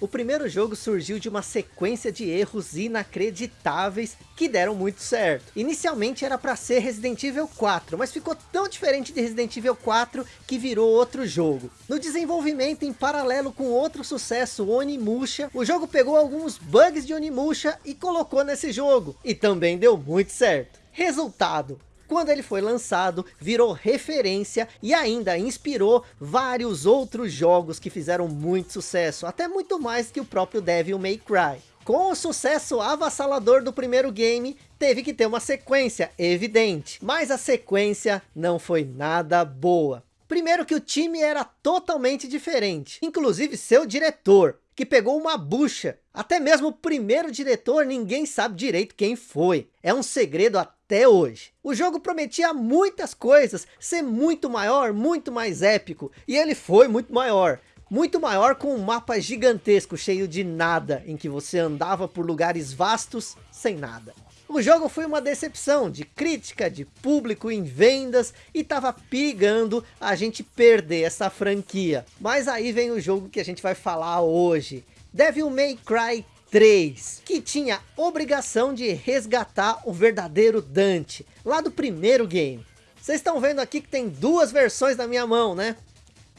O primeiro jogo surgiu de uma sequência de erros inacreditáveis que deram muito certo. Inicialmente era para ser Resident Evil 4, mas ficou tão diferente de Resident Evil 4 que virou outro jogo. No desenvolvimento em paralelo com outro sucesso, Onimusha, o jogo pegou alguns bugs de Onimusha e colocou nesse jogo. E também deu muito certo. Resultado, quando ele foi lançado, virou referência e ainda inspirou vários outros jogos que fizeram muito sucesso, até muito mais que o próprio Devil May Cry. Com o sucesso avassalador do primeiro game, teve que ter uma sequência, evidente. Mas a sequência não foi nada boa. Primeiro que o time era totalmente diferente, inclusive seu diretor que pegou uma bucha. Até mesmo o primeiro diretor ninguém sabe direito quem foi. É um segredo até hoje. O jogo prometia muitas coisas, ser muito maior, muito mais épico. E ele foi muito maior. Muito maior com um mapa gigantesco, cheio de nada, em que você andava por lugares vastos, sem nada. O jogo foi uma decepção de crítica, de público em vendas e tava pigando a gente perder essa franquia. Mas aí vem o jogo que a gente vai falar hoje. Devil May Cry 3, que tinha obrigação de resgatar o verdadeiro Dante, lá do primeiro game. Vocês estão vendo aqui que tem duas versões na minha mão, né?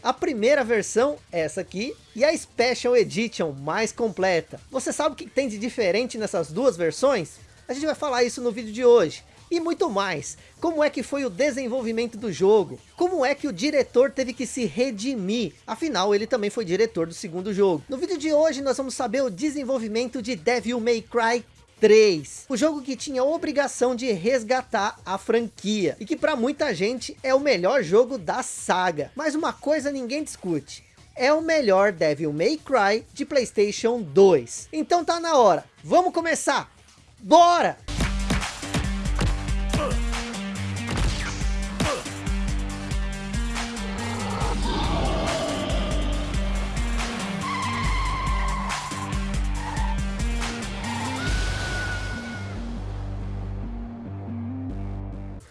A primeira versão, essa aqui, e a Special Edition mais completa. Você sabe o que tem de diferente nessas duas versões? A gente vai falar isso no vídeo de hoje. E muito mais. Como é que foi o desenvolvimento do jogo? Como é que o diretor teve que se redimir? Afinal, ele também foi diretor do segundo jogo. No vídeo de hoje, nós vamos saber o desenvolvimento de Devil May Cry 3. O jogo que tinha a obrigação de resgatar a franquia. E que para muita gente é o melhor jogo da saga. Mas uma coisa ninguém discute. É o melhor Devil May Cry de Playstation 2. Então tá na hora. Vamos começar! Bora!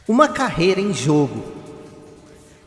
Uma carreira em jogo.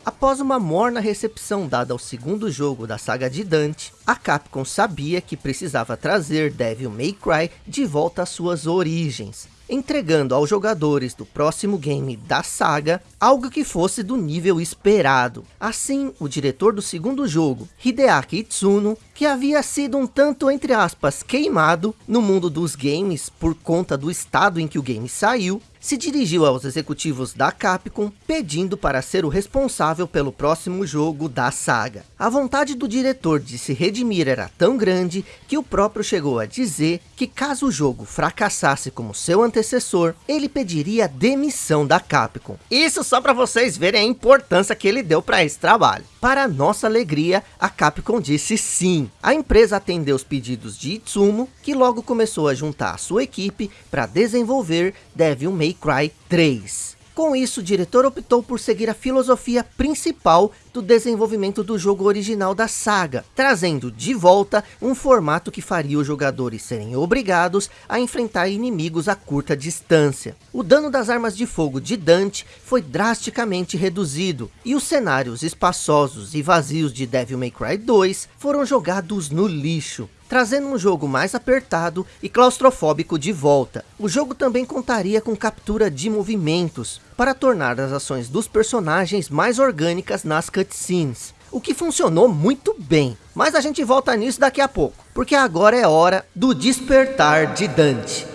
Após uma morna recepção dada ao segundo jogo da saga de Dante, a Capcom sabia que precisava trazer Devil May Cry de volta às suas origens, entregando aos jogadores do próximo game da saga algo que fosse do nível esperado. Assim, o diretor do segundo jogo, Hideaki Itsuno, que havia sido um tanto, entre aspas, queimado no mundo dos games por conta do estado em que o game saiu, se dirigiu aos executivos da Capcom pedindo para ser o responsável pelo próximo jogo da saga. A vontade do diretor de se redimir era tão grande que o próprio chegou a dizer que caso o jogo fracassasse como seu antecessor, ele pediria demissão da Capcom. Isso só para vocês verem a importância que ele deu para esse trabalho. Para nossa alegria, a Capcom disse sim. A empresa atendeu os pedidos de Itsumo, que logo começou a juntar a sua equipe para desenvolver Devil May Cry 3. Com isso, o diretor optou por seguir a filosofia principal do desenvolvimento do jogo original da saga, trazendo de volta um formato que faria os jogadores serem obrigados a enfrentar inimigos a curta distância. O dano das armas de fogo de Dante foi drasticamente reduzido, e os cenários espaçosos e vazios de Devil May Cry 2 foram jogados no lixo trazendo um jogo mais apertado e claustrofóbico de volta. O jogo também contaria com captura de movimentos, para tornar as ações dos personagens mais orgânicas nas cutscenes. O que funcionou muito bem, mas a gente volta nisso daqui a pouco, porque agora é hora do despertar de Dante.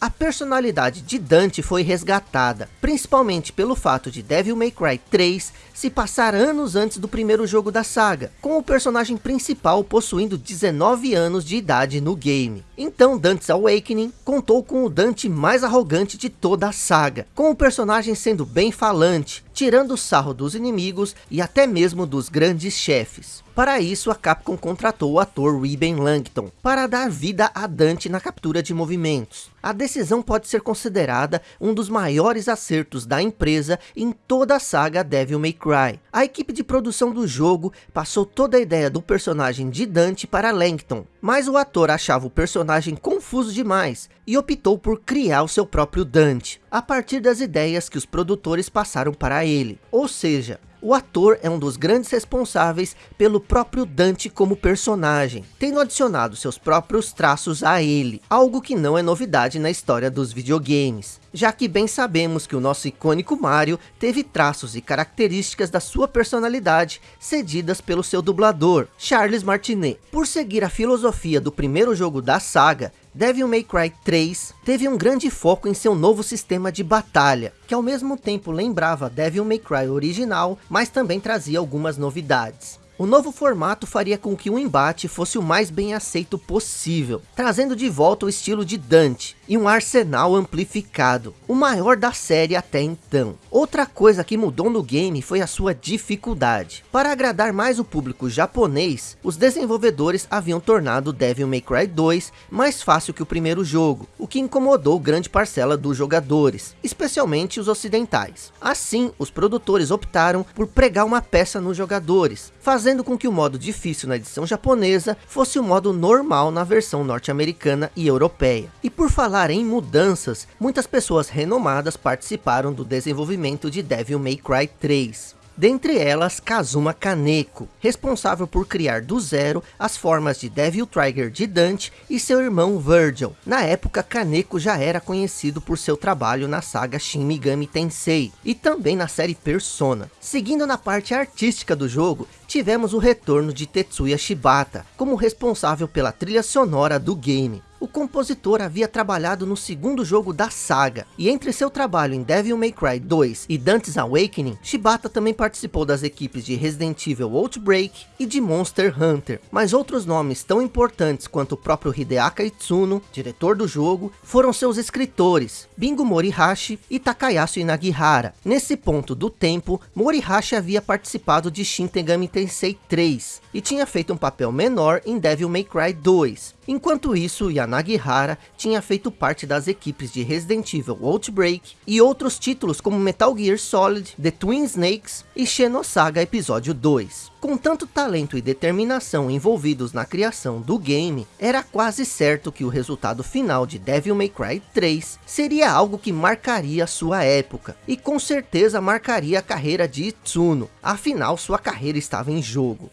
A personalidade de Dante foi resgatada, principalmente pelo fato de Devil May Cry 3 se passar anos antes do primeiro jogo da saga, com o personagem principal possuindo 19 anos de idade no game. Então Dante's Awakening contou com o Dante mais arrogante de toda a saga, com o personagem sendo bem falante, tirando sarro dos inimigos e até mesmo dos grandes chefes. Para isso, a Capcom contratou o ator Reuben Langton para dar vida a Dante na captura de movimentos. A decisão pode ser considerada um dos maiores acertos da empresa em toda a saga Devil May Cry. A equipe de produção do jogo passou toda a ideia do personagem de Dante para Langton, mas o ator achava o personagem confuso demais e optou por criar o seu próprio Dante, a partir das ideias que os produtores passaram para ele. Ou seja, O ator é um dos grandes responsáveis pelo próprio Dante como personagem, tendo adicionado seus próprios traços a ele, algo que não é novidade na história dos videogames, já que bem sabemos que o nosso icônico Mario teve traços e características da sua personalidade cedidas pelo seu dublador, Charles Martinet. Por seguir a filosofia do primeiro jogo da saga, Devil May Cry 3 teve um grande foco em seu novo sistema de batalha, que ao mesmo tempo lembrava Devil May Cry original, mas também trazia algumas novidades. O novo formato faria com que o embate fosse o mais bem aceito possível, trazendo de volta o estilo de Dante e um arsenal amplificado, o maior da série até então. Outra coisa que mudou no game foi a sua dificuldade. Para agradar mais o público japonês, os desenvolvedores haviam tornado Devil May Cry 2 mais fácil que o primeiro jogo, o que incomodou grande parcela dos jogadores, especialmente os ocidentais. Assim, os produtores optaram por pregar uma peça nos jogadores, fazendo fazendo com que o modo difícil na edição japonesa fosse o modo normal na versão norte-americana e europeia. E por falar em mudanças, muitas pessoas renomadas participaram do desenvolvimento de Devil May Cry 3. Dentre elas, Kazuma Kaneko, responsável por criar do zero as formas de Devil Trigger de Dante e seu irmão Virgil. Na época, Kaneko já era conhecido por seu trabalho na saga Shin Megami Tensei e também na série Persona. Seguindo na parte artística do jogo, tivemos o retorno de Tetsuya Shibata, como responsável pela trilha sonora do game. O compositor havia trabalhado no segundo jogo da saga, e entre seu trabalho em Devil May Cry 2 e Dante's Awakening, Shibata também participou das equipes de Resident Evil Outbreak e de Monster Hunter. Mas outros nomes tão importantes quanto o próprio Hideaka Itsuno, diretor do jogo, foram seus escritores, Bingo Morihashi e Takayasu Inagihara. Nesse ponto do tempo, Morihashi havia participado de Shin Tegami Tensei 3, e tinha feito um papel menor em Devil May Cry 2, Enquanto isso, Yanagihara tinha feito parte das equipes de Resident Evil Outbreak e outros títulos como Metal Gear Solid, The Twin Snakes e Xenosaga Episódio 2. Com tanto talento e determinação envolvidos na criação do game, era quase certo que o resultado final de Devil May Cry 3 seria algo que marcaria sua época, e com certeza marcaria a carreira de Itsuno, afinal sua carreira estava em jogo.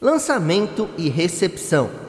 Lançamento e recepção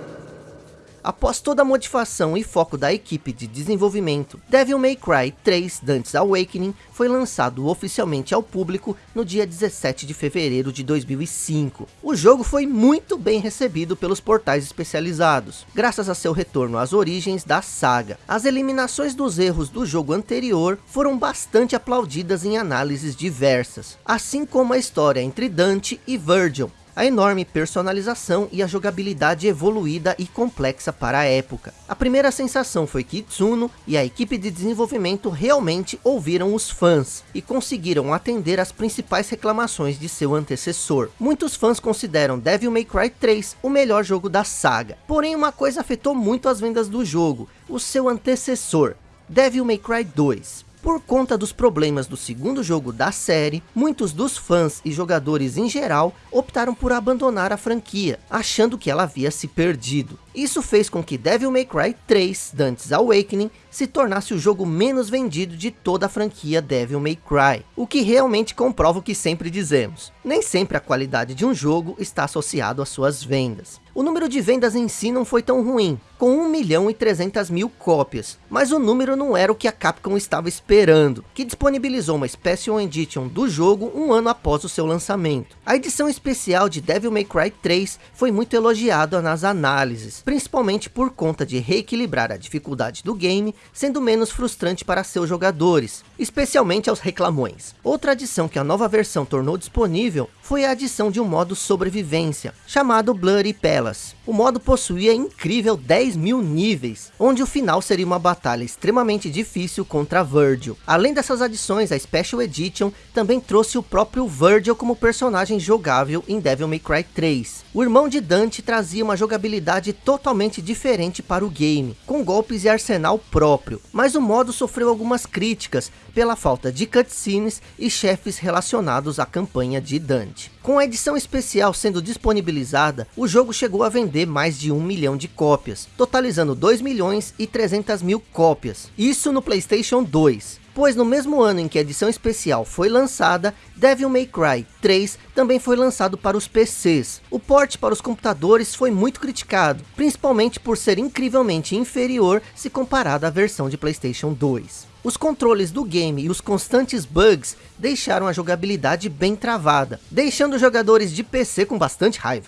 Após toda a motivação e foco da equipe de desenvolvimento, Devil May Cry 3 Dante's Awakening foi lançado oficialmente ao público no dia 17 de fevereiro de 2005. O jogo foi muito bem recebido pelos portais especializados, graças a seu retorno às origens da saga. As eliminações dos erros do jogo anterior foram bastante aplaudidas em análises diversas, assim como a história entre Dante e Virgil, a enorme personalização e a jogabilidade evoluída e complexa para a época. A primeira sensação foi que Tsuno e a equipe de desenvolvimento realmente ouviram os fãs e conseguiram atender às principais reclamações de seu antecessor. Muitos fãs consideram Devil May Cry 3 o melhor jogo da saga, porém uma coisa afetou muito as vendas do jogo, o seu antecessor, Devil May Cry 2. Por conta dos problemas do segundo jogo da série, muitos dos fãs e jogadores em geral optaram por abandonar a franquia, achando que ela havia se perdido. Isso fez com que Devil May Cry 3 Dante's Awakening se tornasse o jogo menos vendido de toda a franquia Devil May Cry, o que realmente comprova o que sempre dizemos. Nem sempre a qualidade de um jogo está associado às suas vendas. O número de vendas em si não foi tão ruim, com 1 milhão e 300 mil cópias, mas o número não era o que a Capcom estava esperando, que disponibilizou uma Special Edition do jogo um ano após o seu lançamento. A edição especial de Devil May Cry 3 foi muito elogiada nas análises, principalmente por conta de reequilibrar a dificuldade do game, sendo menos frustrante para seus jogadores, especialmente aos reclamões. Outra adição que a nova versão tornou disponível foi a adição de um modo sobrevivência, chamado Bloody Palace. O modo possuía incrível 10 mil níveis, onde o final seria uma batalha extremamente difícil contra Virgil. Além dessas adições, a Special Edition também trouxe o próprio Virgil como personagem jogável em Devil May Cry 3. O irmão de Dante trazia uma jogabilidade totalmente totalmente diferente para o game, com golpes e arsenal próprio, mas o modo sofreu algumas críticas pela falta de cutscenes e chefes relacionados à campanha de Dante. Com a edição especial sendo disponibilizada, o jogo chegou a vender mais de 1 milhão de cópias, totalizando 2 milhões e 300 mil cópias, isso no Playstation 2. Pois no mesmo ano em que a edição especial foi lançada, Devil May Cry 3 também foi lançado para os PCs. O port para os computadores foi muito criticado, principalmente por ser incrivelmente inferior se comparado à versão de Playstation 2. Os controles do game e os constantes bugs deixaram a jogabilidade bem travada, deixando os jogadores de PC com bastante raiva.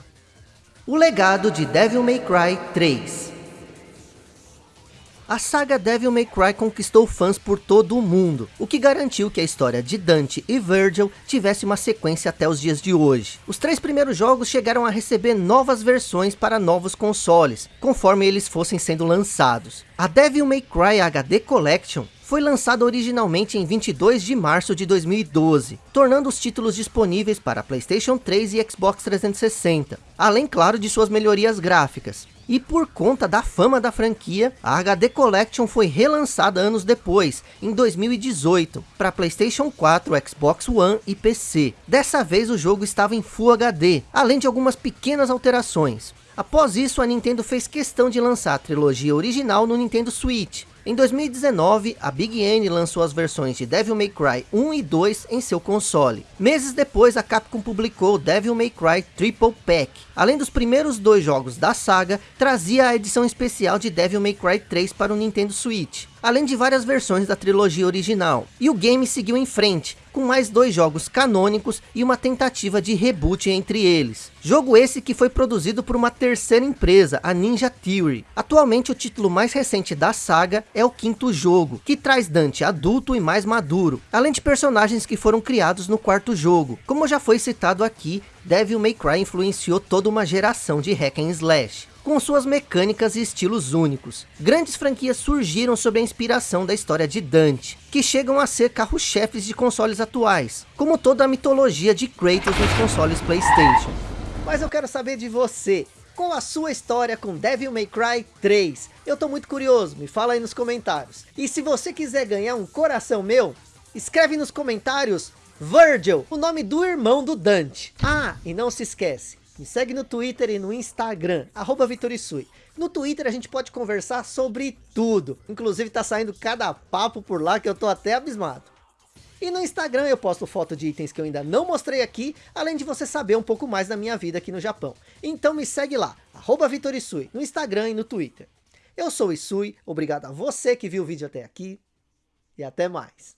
O legado de Devil May Cry 3 a saga Devil May Cry conquistou fãs por todo o mundo, o que garantiu que a história de Dante e Virgil tivesse uma sequência até os dias de hoje. Os três primeiros jogos chegaram a receber novas versões para novos consoles, conforme eles fossem sendo lançados. A Devil May Cry HD Collection foi lançada originalmente em 22 de março de 2012, tornando os títulos disponíveis para Playstation 3 e Xbox 360, além claro de suas melhorias gráficas. E por conta da fama da franquia, a HD Collection foi relançada anos depois, em 2018, para Playstation 4, Xbox One e PC. Dessa vez o jogo estava em Full HD, além de algumas pequenas alterações. Após isso, a Nintendo fez questão de lançar a trilogia original no Nintendo Switch, em 2019, a Big N lançou as versões de Devil May Cry 1 e 2 em seu console. Meses depois, a Capcom publicou Devil May Cry Triple Pack. Além dos primeiros dois jogos da saga, trazia a edição especial de Devil May Cry 3 para o Nintendo Switch, além de várias versões da trilogia original. E o game seguiu em frente, com mais dois jogos canônicos e uma tentativa de reboot entre eles. Jogo esse que foi produzido por uma terceira empresa, a Ninja Theory. Atualmente o título mais recente da saga é o quinto jogo, que traz Dante adulto e mais maduro, além de personagens que foram criados no quarto jogo. Como já foi citado aqui, Devil May Cry influenciou toda uma geração de hack and slash com suas mecânicas e estilos únicos. Grandes franquias surgiram sob a inspiração da história de Dante, que chegam a ser carro-chefes de consoles atuais, como toda a mitologia de Kratos nos consoles Playstation. Mas eu quero saber de você, qual a sua história com Devil May Cry 3? Eu tô muito curioso, me fala aí nos comentários. E se você quiser ganhar um coração meu, escreve nos comentários Virgil, o nome do irmão do Dante. Ah, e não se esquece, me segue no Twitter e no Instagram, arroba Vitorisui. No Twitter a gente pode conversar sobre tudo. Inclusive tá saindo cada papo por lá que eu tô até abismado. E no Instagram eu posto foto de itens que eu ainda não mostrei aqui, além de você saber um pouco mais da minha vida aqui no Japão. Então me segue lá, arroba Vitorisui, no Instagram e no Twitter. Eu sou o Isui, obrigado a você que viu o vídeo até aqui, e até mais.